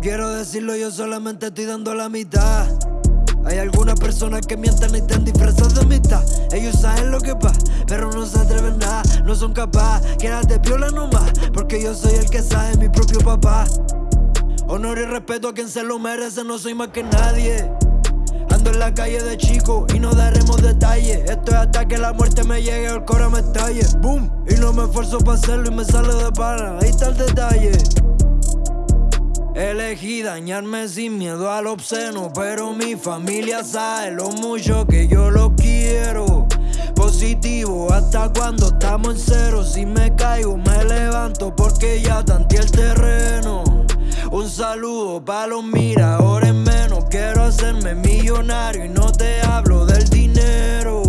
decirlo, yo solamente estoy dando la mitad. Hay algunas personas que mienten y están disfrazadas de mitad. Ellos saben lo que pasa, pero no se atreven nada, no son capaces. Quédate piola nomás, porque yo soy el que sabe, mi propio papá. Honor y respeto a quien se lo merece, no soy más que nadie. Ando en la calle de chico y no daremos detalles. Esto es hasta que la muerte me llegue o el cora me estalle. Boom, y no me esfuerzo para hacerlo y me sale de para. Ahí está el detalle. Elegí dañarme sin miedo al obsceno, pero mi familia sabe lo mucho que yo lo quiero. Positivo hasta cuando estamos en cero. Si me caigo, me levanto porque ya tanteé el terreno. Un saludo para los miradores menos. Quiero hacerme millonario y no te hablo del dinero.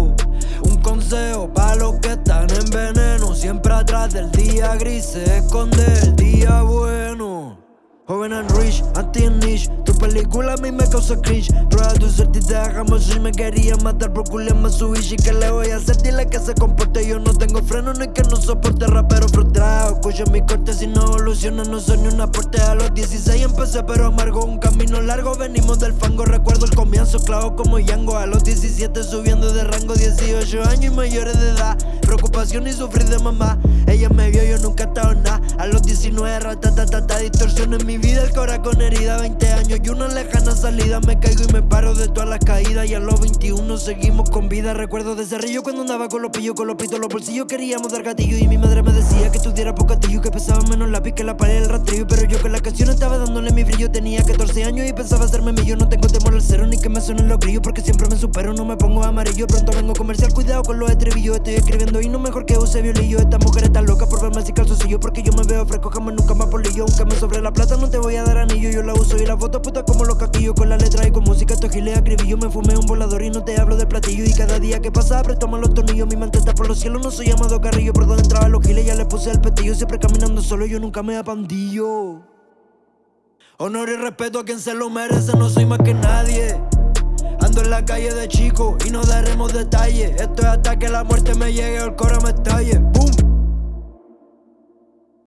Un consejo para los que están en veneno. Siempre atrás del día gris se esconde el día bueno. Joven and rich, anti and niche. Tu película a mí me causa cringe. Prueba tu te dejamos si me quería matar por culiarme su bicho ¿Y qué le voy a hacer? Dile que se comporte Yo no tengo freno ni que no soporte rapero frustrado. Escucha mi corte si no evoluciona No soy ni un aporte. A los 16 empecé pero amargo Un camino largo, venimos del fango Recuerdo el comienzo, clavo como Yango. A los 17 subiendo de rango 18 años y mayores de edad. Preocupación y sufrir de mamá. Ella me vio, yo nunca he estado nada. A los 19 ratatatata Distorsión en mi vida, el cora herida 20 años y una lejana salida. Me caigo y me paro de todas las caídas Y a los 21 seguimos con vida. Recuerdo de río cuando andaba con los pillos Con los pitos, los bolsillos. Queríamos dar gatillo Y mi madre me decía que estudiara pocatillo Que pesaba menos lápiz que la pared del rastrillo. Pero yo con la canción estaba dándole mi brillo. Tenía 14 años y pensaba hacerme millo. No tengo temor al cero ni que me suenen los grillos Porque siempre me supero, no me pongo amarillo. Pronto vengo comercial, cuidado con los estribillos. Estoy escribiendo y no mejor que use violillo. Esta mujer está loca por verme así calzoncillo Porque yo me veo fresco, jamás nunca más polillo Aunque me sobre la plata no te voy a dar anillo Yo la uso y la foto puta como los caquillos Con la letra y con música esto gile acribillo Me fumé un volador y no te hablo del platillo Y cada día que pasa apreto más los tornillos Mi mente está por los cielos, no soy llamado carrillo Por donde entraba los giles ya le puse el petillo Siempre caminando solo, yo nunca me apandillo. Honor y respeto a quien se lo merece, no soy más que nadie. Ando en la calle de chico y no daremos detalles Esto es hasta que la muerte me llegue o el cora me estalle Boom